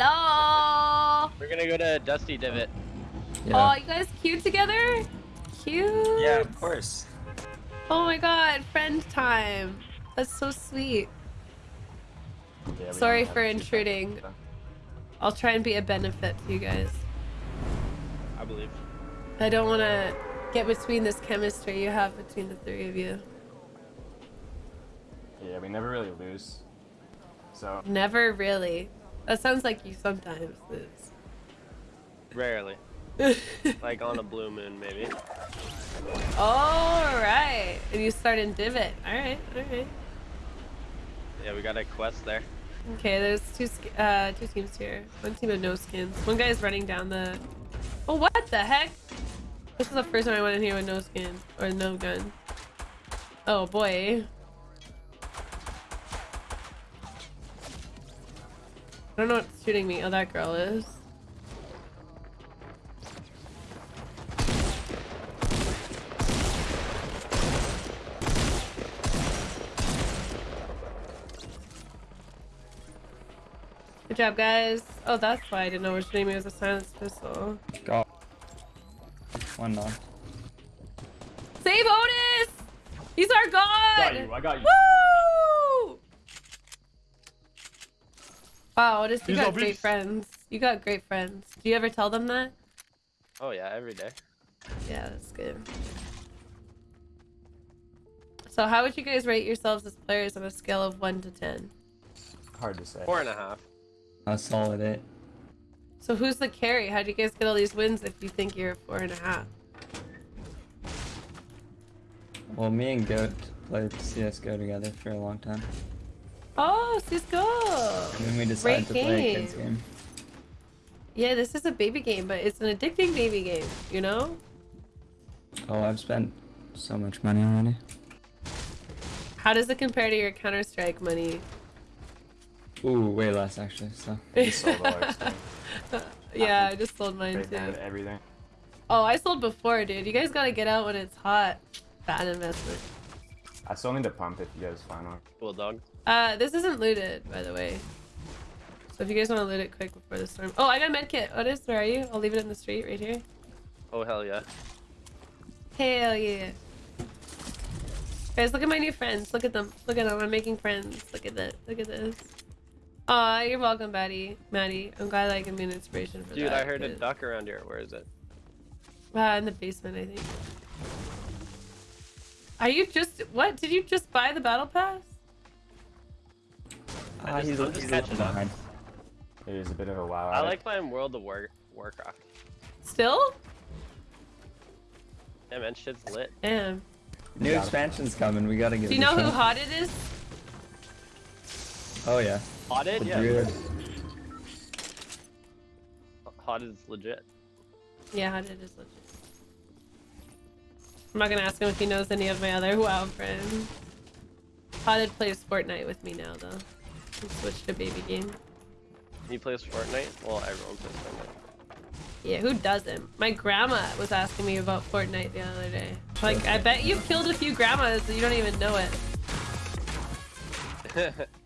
Hello. We're gonna go to Dusty Divot. Oh, you guys cute together? Cute. Yeah, of course. Oh my god, friend time. That's so sweet. Yeah, Sorry for to- intruding. I'll try and be a benefit to you guys. I believe. I don't want to get between this chemistry you have between the three of you. Yeah, we never really lose. So Never really. That sounds like you sometimes lose. Rarely. like on a blue moon, maybe. All right. And you start in divot. All right. All right. Yeah, we got a quest there. Okay, there's two uh two teams here. One team of no skins. One guy's running down the. Oh, what the heck? This is the first time I went in here with no skin or no gun. Oh boy. I don't know what's shooting me. Oh, that girl is. Good job, guys. Oh, that's why I didn't know what shooting me was a silenced pistol. Go. One knock. Save Otis! He's our god! I got you. I got you. Woo! Wow, Otis, you He's got great beast. friends. You got great friends. Do you ever tell them that? Oh yeah, every day. Yeah, that's good. So how would you guys rate yourselves as players on a scale of 1 to 10? Hard to say. Four and a half. A solid eight. So who's the carry? How'd you guys get all these wins if you think you're a four and a half? Well, me and Goat played CSGO together for a long time. Oh, Cisco! And then we decided to Great play a kids game. game. Yeah, this is a baby game, but it's an addicting baby game, you know? Oh, I've spent so much money already. How does it compare to your Counter-Strike money? Ooh, way less actually. So We sold all our stuff. yeah, I just sold mine too. everything. Oh, I sold before, dude. You guys gotta get out when it's hot. Bad investment. I still need to pump if you guys find one. Cool dog. Uh, this isn't looted, by the way. So if you guys want to loot it quick before the storm. Oh, I got a med kit. Otis, where are you? I'll leave it in the street right here. Oh hell yeah. Hell yeah. Guys, look at my new friends. Look at them. Look at them. I'm making friends. Look at that. Look at this. Aw, you're welcome, Maddie. Maddie. I'm glad I can be an inspiration for Dude, that. I heard a duck around here. Where is it? Uh, in the basement, I think. Are you just what? Did you just buy the battle pass? I Ah, just- he's, I'm just he's catching up. It is a bit of a wow. I like playing World of War Warcraft. Still? Yeah man, shit's lit. Damn. New expansion's coming. We gotta get. Do you know who hot it is? Oh yeah. Hotted? Yeah. druid. Hot is legit. Yeah, hot it is legit. I'm not gonna ask him if he knows any of my other WoW friends. Hotted plays Fortnite with me now, though. He switched to baby game. He plays Fortnite? Well, everyone plays Fortnite. Yeah, who doesn't? My grandma was asking me about Fortnite the other day. Like, I bet you've killed a few grandmas and you don't even know it.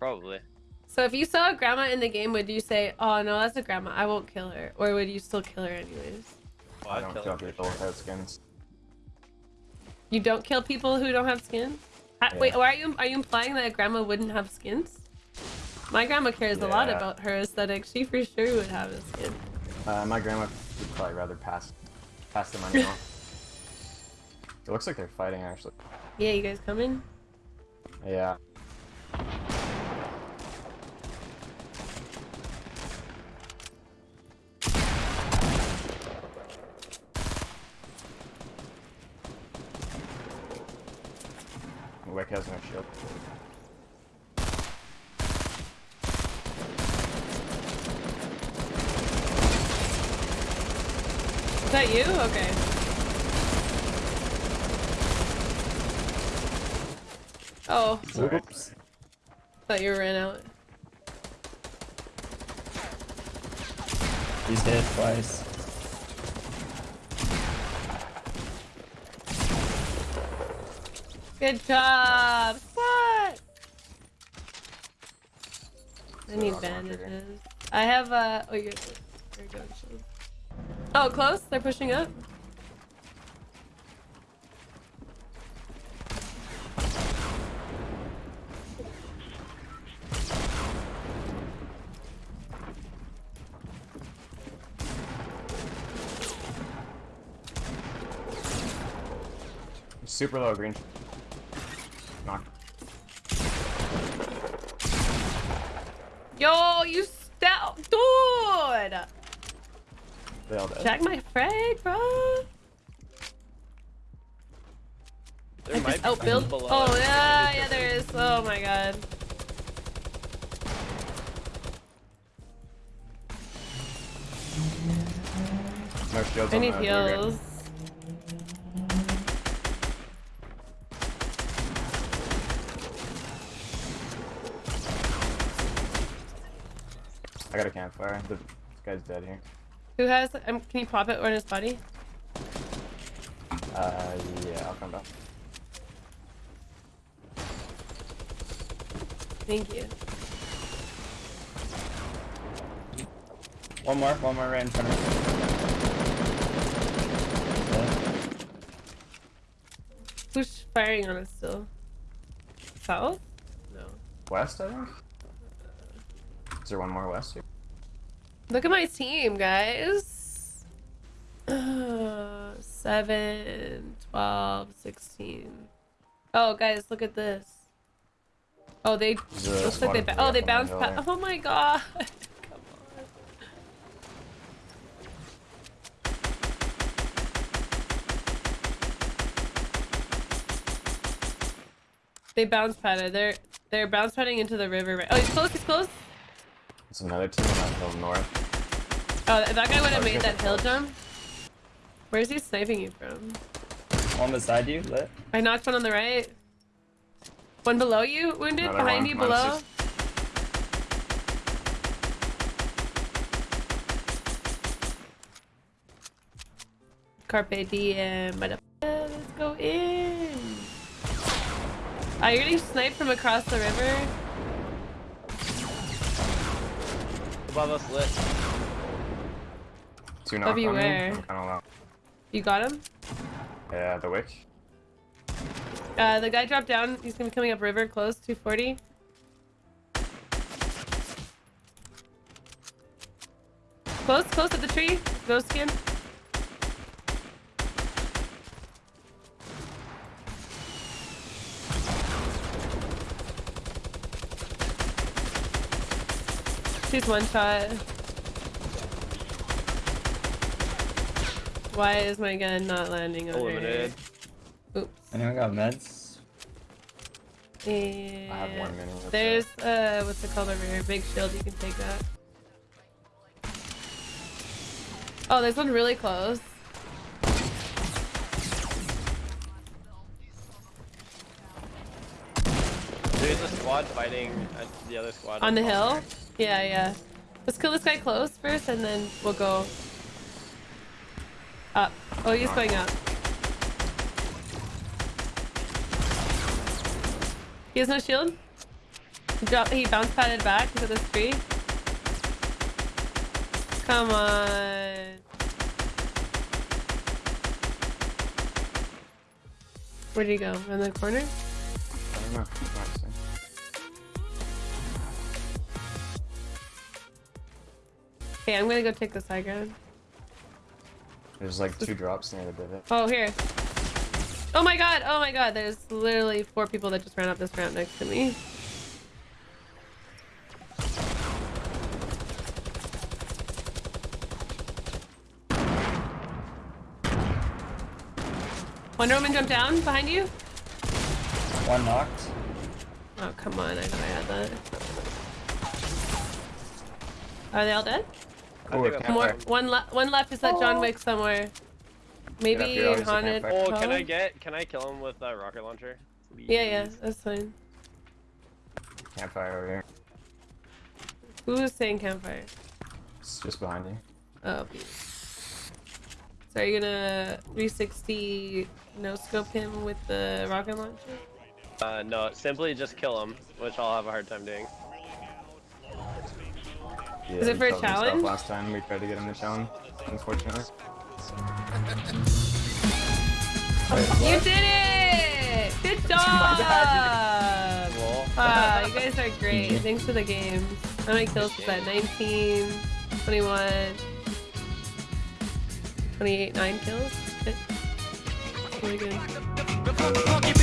Probably. So if you saw a grandma in the game, would you say, oh no, that's a grandma, I won't kill her? Or would you still kill her anyways? Well, I I'd don't kill kill him for people sure. without skins. You don't kill people who don't have skins? Ha- Wait, Yeah. why are you are you implying that a grandma wouldn't have skins? My grandma cares a lot about her aesthetic. She for sure would have a skin. Uh, my grandma would probably rather pass pass the money on. It looks like they're fighting actually. Yeah, you guys coming? Yeah. Wick has no shield. Is that you? Okay. Oh, Oops. thought you ran out. He's dead twice. Good job. What? I need bandages. I have uh oh you're you're going shield. Oh close, they're pushing up. Super low green. Yo, you stout dude! They all dead. Jack my frag, bro. There I might just be outbuild. people below Oh yeah, yeah there is. Oh my god. No I need the blue grid. heals. I got a campfire. The, this guy's dead here. Who has? Um, can you pop it on his body? Uh, yeah, I'll come back. Thank you. One more, one more right in front of me. Who's firing on us still? South? No. West, I think? Is there one more west here? Look at my team, guys. Uh, 7, 12, 16. Oh, guys, look at this. Oh, they There's looks like they squad ba- of oh they bounced past. Oh my god! Come on. They bounce padded. They're they're bounce padding into the river. Right. Oh, he's close. He's close. It's another team on that hill north. Oh, that guy would have made that hill jump. Where's he sniping you from? One beside you, lit. I knocked one on the right. One below you, wounded. Another Behind one. you, below. just- Carpe diem. Let's go in. You're getting sniped from across the river. Above us lit. Two knock you on me. where? I'm kinda low. You got him? Yeah, the wick. Uh, the guy dropped down. He's gonna be coming up river close, 240. Close, close at the tree. Ghost skin. She's one shot. Why is my gun not landing on her? Oops. Anyone got meds? And have one mini, that's there's uh what's it called over here? Big shield, you can take that. Oh, there's one really close. There's a squad fighting the other squad. On the hill? there. Yeah, yeah. Let's kill this guy close first and then we'll go up. Oh, he's going up. He has no shield. He dropped he bounce padded back to this tree. Come on. Where'd he go? In the corner? I don't know. Okay, I'm gonna go take this high ground. There's like two drops near the divot. Oh, here. Oh my god, oh my god, there's literally four people that just ran up this ramp next to me. Wonder Woman jumped down behind you? One knocked. Oh, come on, I know I had that. Are they all dead? I Ooh, think a that's More, one, le one left is at John Wick somewhere. Maybe here, I'll use the haunted. Oh, can I get? Can I kill him with a rocket launcher? Yeah, yeah, that's fine. Campfire over here. Who's saying campfire? It's just behind you. Oh, beauty. So are you gonna 360 no scope him with the rocket launcher? Uh, no, simply just kill him, which I'll have a hard time doing. Yeah, Is it for a challenge? Last time we tried to get him to challenge, unfortunately. You did it! Good job! Wow, you guys are great. Thanks for the games. How many kills was that? 19, 21, 28, 9 kills? Really good.